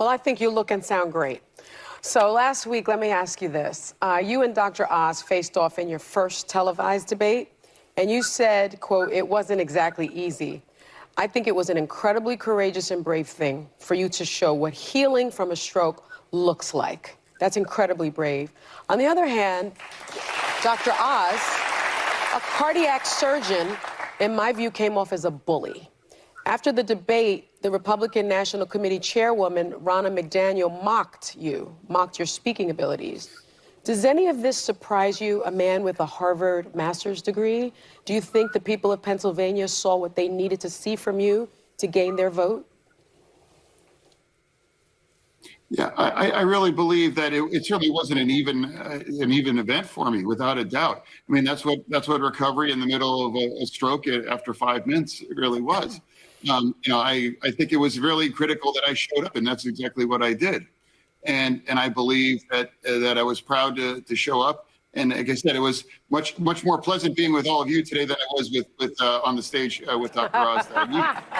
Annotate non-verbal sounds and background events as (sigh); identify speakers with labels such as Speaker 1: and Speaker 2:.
Speaker 1: Well, I think you look and sound great. So last week, let me ask you this. Uh, you and Dr. Oz faced off in your first televised debate, and you said, quote, it wasn't exactly easy. I think it was an incredibly courageous and brave thing for you to show what healing from a stroke looks like. That's incredibly brave. On the other hand, Dr. Oz, a cardiac surgeon, in my view, came off as a bully. After the debate, the Republican National Committee chairwoman, Ronna McDaniel, mocked you, mocked your speaking abilities. Does any of this surprise you, a man with a Harvard master's degree? Do you think the people of Pennsylvania saw what they needed to see from you to gain their vote?
Speaker 2: Yeah, I, I really believe that it, it certainly wasn't an even uh, an even event for me, without a doubt. I mean, that's what that's what recovery in the middle of a, a stroke after five minutes really was. Um, you know, I I think it was really critical that I showed up, and that's exactly what I did. And and I believe that uh, that I was proud to to show up. And like I said, it was much much more pleasant being with all of you today than I was with with uh, on the stage uh, with Dr. Oz. (laughs)